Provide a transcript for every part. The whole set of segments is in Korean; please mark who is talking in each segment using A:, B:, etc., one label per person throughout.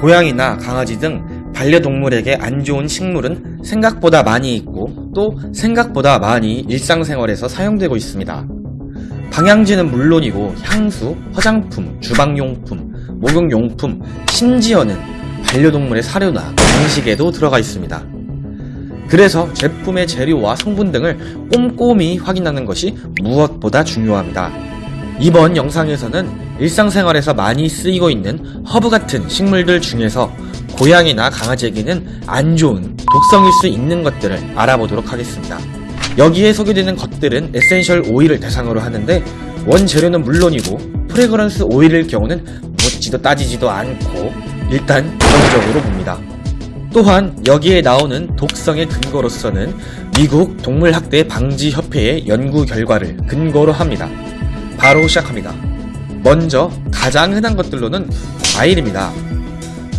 A: 고양이나 강아지 등 반려동물에게 안 좋은 식물은 생각보다 많이 있고 또 생각보다 많이 일상생활에서 사용되고 있습니다. 방향제는 물론이고 향수, 화장품, 주방용품, 목욕용품, 심지어는 반려동물의 사료나 간식에도 들어가 있습니다. 그래서 제품의 재료와 성분 등을 꼼꼼히 확인하는 것이 무엇보다 중요합니다. 이번 영상에서는 일상생활에서 많이 쓰이고 있는 허브 같은 식물들 중에서 고양이나 강아지에게는 안 좋은 독성일 수 있는 것들을 알아보도록 하겠습니다. 여기에 소개되는 것들은 에센셜 오일을 대상으로 하는데 원재료는 물론이고 프레그런스 오일일 경우는 묻지도 따지지도 않고 일단 부정적으로 봅니다. 또한 여기에 나오는 독성의 근거로서는 미국 동물학대 방지 협회의 연구 결과를 근거로 합니다. 바로 시작합니다. 먼저 가장 흔한 것들로는 과일입니다.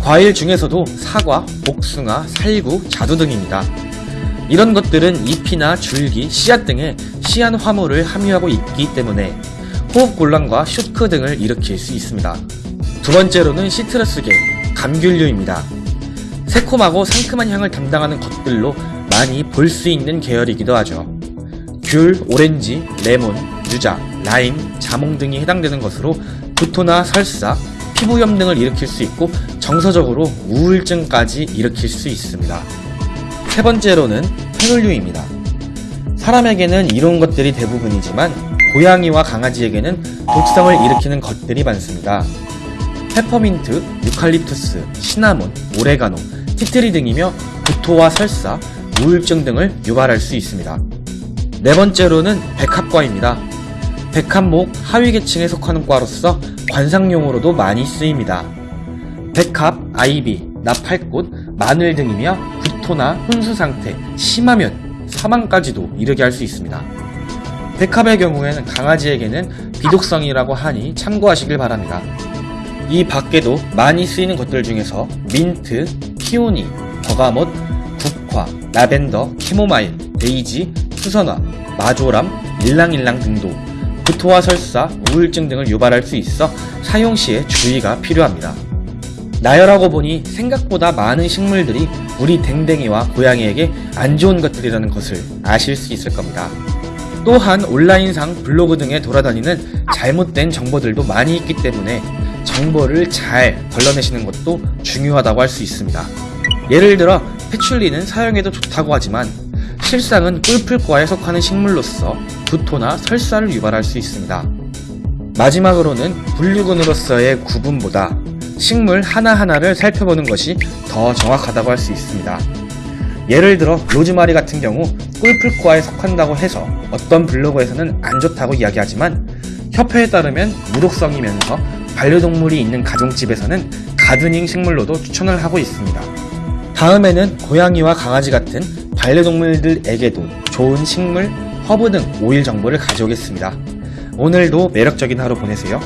A: 과일 중에서도 사과, 복숭아, 살구, 자두 등입니다. 이런 것들은 잎이나 줄기, 씨앗 등에 씨앗 화물을 함유하고 있기 때문에 호흡곤란과 쇼크 등을 일으킬 수 있습니다. 두 번째로는 시트러스계, 감귤류입니다. 새콤하고 상큼한 향을 담당하는 것들로 많이 볼 수 있는 계열이기도 하죠. 귤, 오렌지, 레몬, 유자, 라임, 자몽 등이 해당되는 것으로 구토나 설사, 피부염 등을 일으킬 수 있고 정서적으로 우울증까지 일으킬 수 있습니다. 세 번째로는 페놀류입니다. 사람에게는 이런 것들이 대부분이지만 고양이와 강아지에게는 독성을 일으키는 것들이 많습니다. 페퍼민트, 유칼립투스, 시나몬, 오레가노, 티트리 등이며 구토와 설사, 우울증 등을 유발할 수 있습니다. 네 번째로는 백합과입니다. 백합목 하위계층에 속하는 과로서 관상용으로도 많이 쓰입니다. 백합, 아이비, 나팔꽃, 마늘 등이며 구토나 혼수 상태, 심하면 사망까지도 이르게 할 수 있습니다. 백합의 경우에는 강아지에게는 비독성이라고 하니 참고하시길 바랍니다. 이 밖에도 많이 쓰이는 것들 중에서 민트, 피오니, 버가못, 국화, 라벤더, 캐모마일, 데이지, 수선화, 마조람, 일랑일랑 등도 구토와 설사, 우울증 등을 유발할 수 있어 사용 시에 주의가 필요합니다. 나열하고 보니 생각보다 많은 식물들이 우리 댕댕이와 고양이에게 안 좋은 것들이라는 것을 아실 수 있을 겁니다. 또한 온라인상 블로그 등에 돌아다니는 잘못된 정보들도 많이 있기 때문에 정보를 잘 걸러내시는 것도 중요하다고 할 수 있습니다. 예를 들어 패출리는 사용해도 좋다고 하지만 실상은 꿀풀과에 속하는 식물로서 구토나 설사를 유발할 수 있습니다. 마지막으로는 분류군으로서의 구분보다 식물 하나하나를 살펴보는 것이 더 정확하다고 할 수 있습니다. 예를 들어 로즈마리 같은 경우 꿀풀과에 속한다고 해서 어떤 블로그에서는 안 좋다고 이야기하지만 협회에 따르면 무독성이면서 반려동물이 있는 가정집에서는 가드닝 식물로도 추천을 하고 있습니다. 다음에는 고양이와 강아지 같은 반려동물들에게도 좋은 식물, 허브 등 오일 정보를 가져오겠습니다. 오늘도 매력적인 하루 보내세요.